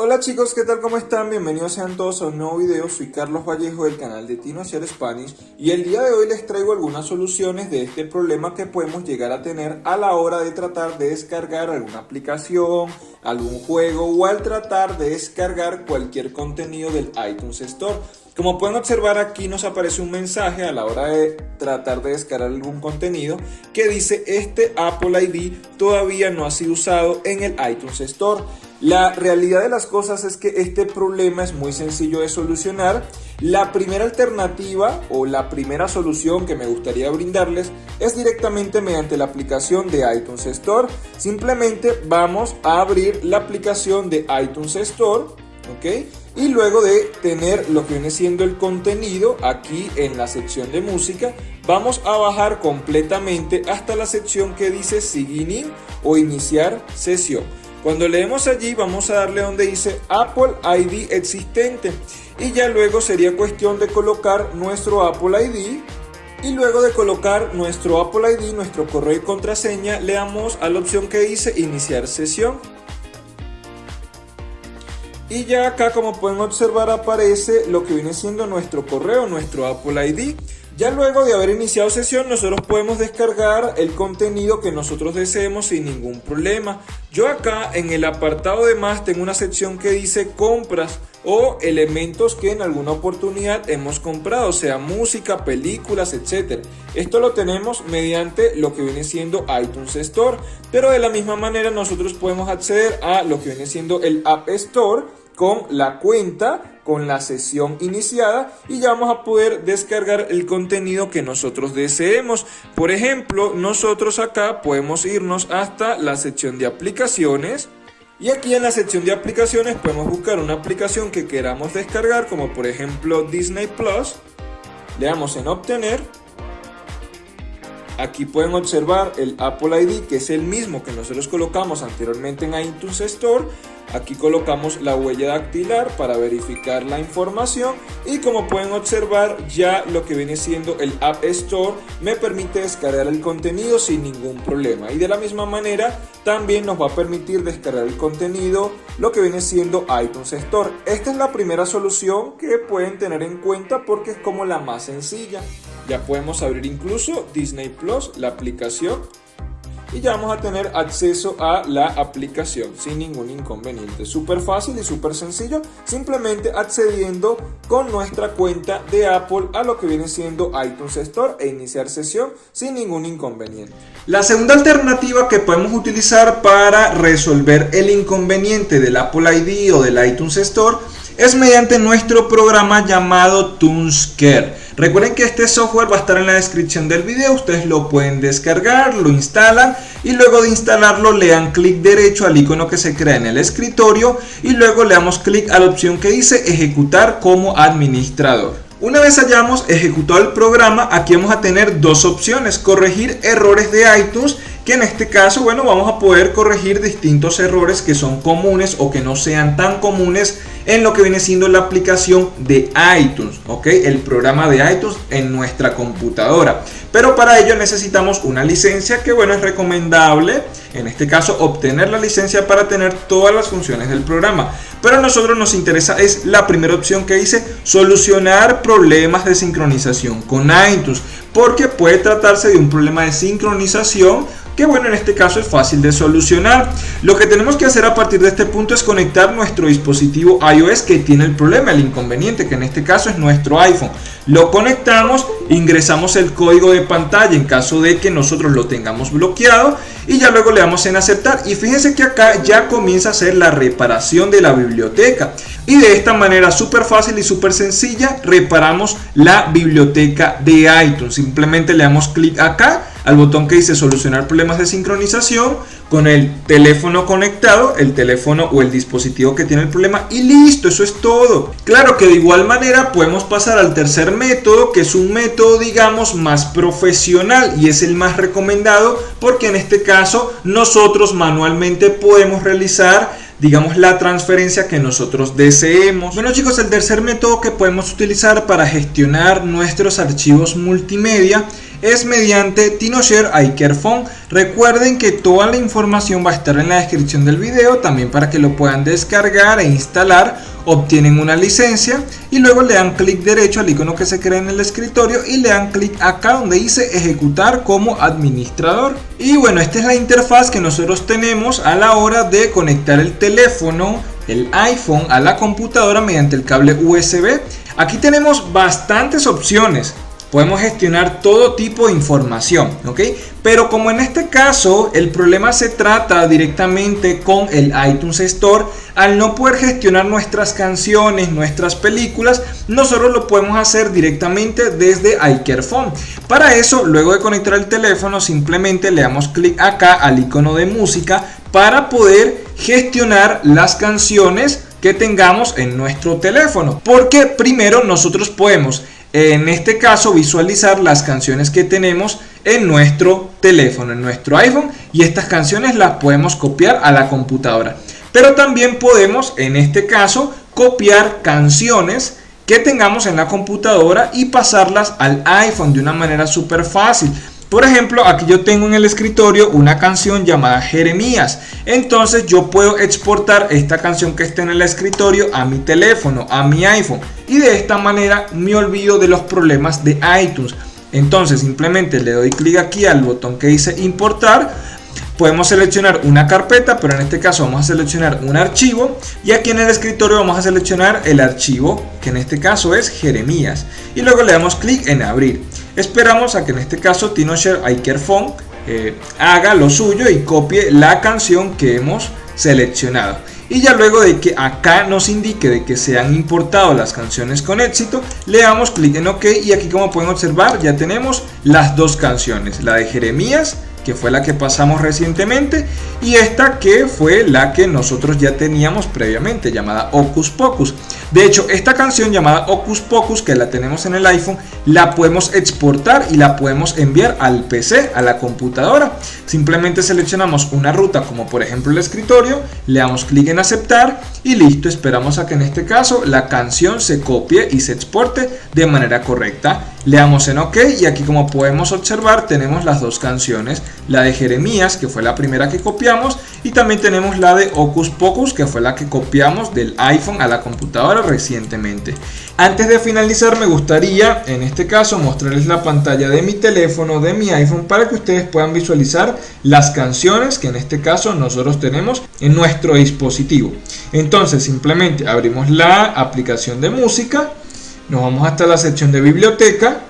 Hola chicos, ¿qué tal? ¿Cómo están? Bienvenidos sean todos a un nuevo video. Soy Carlos Vallejo del canal de Tino Share Spanish y el día de hoy les traigo algunas soluciones de este problema que podemos llegar a tener a la hora de tratar de descargar alguna aplicación, algún juego o al tratar de descargar cualquier contenido del iTunes Store. Como pueden observar aquí nos aparece un mensaje a la hora de tratar de descargar algún contenido que dice este Apple ID todavía no ha sido usado en el iTunes Store. La realidad de las cosas es que este problema es muy sencillo de solucionar. La primera alternativa o la primera solución que me gustaría brindarles es directamente mediante la aplicación de iTunes Store. Simplemente vamos a abrir la aplicación de iTunes Store, ¿ok? Y luego de tener lo que viene siendo el contenido aquí en la sección de música, vamos a bajar completamente hasta la sección que dice Sign o Iniciar sesión. Cuando leemos allí vamos a darle donde dice Apple ID existente y ya luego sería cuestión de colocar nuestro Apple ID y luego de colocar nuestro Apple ID, nuestro correo y contraseña, le damos a la opción que dice iniciar sesión. Y ya acá como pueden observar aparece lo que viene siendo nuestro correo, nuestro Apple ID. Ya luego de haber iniciado sesión nosotros podemos descargar el contenido que nosotros deseemos sin ningún problema. Yo acá en el apartado de más tengo una sección que dice compras o elementos que en alguna oportunidad hemos comprado, sea música, películas, etc. Esto lo tenemos mediante lo que viene siendo iTunes Store, pero de la misma manera nosotros podemos acceder a lo que viene siendo el App Store con la cuenta, con la sesión iniciada y ya vamos a poder descargar el contenido que nosotros deseemos. Por ejemplo, nosotros acá podemos irnos hasta la sección de aplicaciones y aquí en la sección de aplicaciones podemos buscar una aplicación que queramos descargar como por ejemplo Disney Plus. Le damos en obtener Aquí pueden observar el Apple ID que es el mismo que nosotros colocamos anteriormente en iTunes Store Aquí colocamos la huella dactilar para verificar la información y como pueden observar ya lo que viene siendo el App Store me permite descargar el contenido sin ningún problema y de la misma manera también nos va a permitir descargar el contenido lo que viene siendo iTunes Store. Esta es la primera solución que pueden tener en cuenta porque es como la más sencilla. Ya podemos abrir incluso Disney Plus, la aplicación y ya vamos a tener acceso a la aplicación sin ningún inconveniente. Súper fácil y súper sencillo, simplemente accediendo con nuestra cuenta de Apple a lo que viene siendo iTunes Store e iniciar sesión sin ningún inconveniente. La segunda alternativa que podemos utilizar para resolver el inconveniente del Apple ID o del iTunes Store es mediante nuestro programa llamado TuneScare. Recuerden que este software va a estar en la descripción del video, ustedes lo pueden descargar, lo instalan y luego de instalarlo le dan clic derecho al icono que se crea en el escritorio y luego le damos clic a la opción que dice ejecutar como administrador. Una vez hayamos ejecutado el programa, aquí vamos a tener dos opciones, corregir errores de iTunes que en este caso, bueno, vamos a poder corregir distintos errores que son comunes o que no sean tan comunes en lo que viene siendo la aplicación de iTunes, ¿ok? El programa de iTunes en nuestra computadora. Pero para ello necesitamos una licencia que, bueno, es recomendable, en este caso, obtener la licencia para tener todas las funciones del programa. Pero a nosotros nos interesa es la primera opción que dice solucionar problemas de sincronización con iTunes, porque puede tratarse de un problema de sincronización que bueno en este caso es fácil de solucionar. Lo que tenemos que hacer a partir de este punto es conectar nuestro dispositivo que tiene el problema, el inconveniente, que en este caso es nuestro iPhone. Lo conectamos, ingresamos el código de pantalla en caso de que nosotros lo tengamos bloqueado y ya luego le damos en aceptar. Y fíjense que acá ya comienza a hacer la reparación de la biblioteca. Y de esta manera súper fácil y súper sencilla reparamos la biblioteca de iTunes. Simplemente le damos clic acá al botón que dice solucionar problemas de sincronización con el teléfono conectado, el teléfono o el dispositivo que tiene el problema y listo, eso es todo. Claro que de igual manera podemos pasar al tercer método que es un método digamos más profesional y es el más recomendado porque en este caso nosotros manualmente podemos realizar digamos, la transferencia que nosotros deseemos. Bueno chicos, el tercer método que podemos utilizar para gestionar nuestros archivos multimedia es mediante TinoShare iCareFone. Recuerden que toda la información va a estar en la descripción del video, también para que lo puedan descargar e instalar obtienen una licencia y luego le dan clic derecho al icono que se crea en el escritorio y le dan clic acá donde dice ejecutar como administrador. Y bueno esta es la interfaz que nosotros tenemos a la hora de conectar el teléfono el iPhone a la computadora mediante el cable USB aquí tenemos bastantes opciones podemos gestionar todo tipo de información, ¿ok? Pero como en este caso el problema se trata directamente con el iTunes Store, al no poder gestionar nuestras canciones, nuestras películas, nosotros lo podemos hacer directamente desde iCareFone. Para eso, luego de conectar el teléfono, simplemente le damos clic acá al icono de música para poder gestionar las canciones que tengamos en nuestro teléfono. Porque primero nosotros podemos en este caso visualizar las canciones que tenemos en nuestro teléfono, en nuestro iPhone y estas canciones las podemos copiar a la computadora. Pero también podemos en este caso copiar canciones que tengamos en la computadora y pasarlas al iPhone de una manera súper fácil. Por ejemplo, aquí yo tengo en el escritorio una canción llamada Jeremías. Entonces yo puedo exportar esta canción que está en el escritorio a mi teléfono, a mi iPhone. Y de esta manera me olvido de los problemas de iTunes. Entonces simplemente le doy clic aquí al botón que dice importar podemos seleccionar una carpeta, pero en este caso vamos a seleccionar un archivo y aquí en el escritorio vamos a seleccionar el archivo, que en este caso es Jeremías, y luego le damos clic en abrir. Esperamos a que en este caso TinoShare iCareFone eh, haga lo suyo y copie la canción que hemos seleccionado. Y ya luego de que acá nos indique de que se han importado las canciones con éxito, le damos clic en OK y aquí como pueden observar ya tenemos las dos canciones, la de Jeremías que fue la que pasamos recientemente, y esta que fue la que nosotros ya teníamos previamente, llamada Ocus Pocus. De hecho, esta canción llamada Ocus Pocus, que la tenemos en el iPhone, la podemos exportar y la podemos enviar al PC, a la computadora. Simplemente seleccionamos una ruta como por ejemplo el escritorio, le damos clic en aceptar y listo, esperamos a que en este caso la canción se copie y se exporte de manera correcta. Le damos en OK y aquí como podemos observar tenemos las dos canciones, la de Jeremías que fue la primera que copiamos y también tenemos la de Ocus Pocus que fue la que copiamos del iPhone a la computadora recientemente. Antes de finalizar me gustaría en este caso mostrarles la pantalla de mi teléfono, de mi iPhone para que ustedes puedan visualizar las canciones que en este caso nosotros tenemos en nuestro dispositivo. Entonces simplemente abrimos la aplicación de música nos vamos hasta la sección de biblioteca,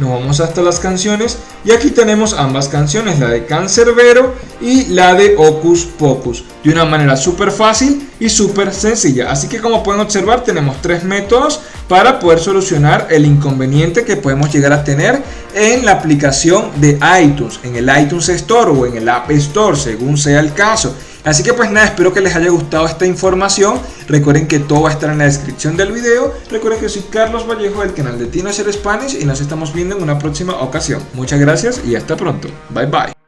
nos vamos hasta las canciones y aquí tenemos ambas canciones, la de Cancerbero y la de Ocus Pocus, de una manera súper fácil y súper sencilla. Así que como pueden observar tenemos tres métodos para poder solucionar el inconveniente que podemos llegar a tener en la aplicación de iTunes, en el iTunes Store o en el App Store, según sea el caso. Así que pues nada, espero que les haya gustado esta información. Recuerden que todo va a estar en la descripción del video. Recuerden que soy Carlos Vallejo del canal de Tino Spanish y nos estamos viendo en una próxima ocasión. Muchas gracias y hasta pronto. Bye bye.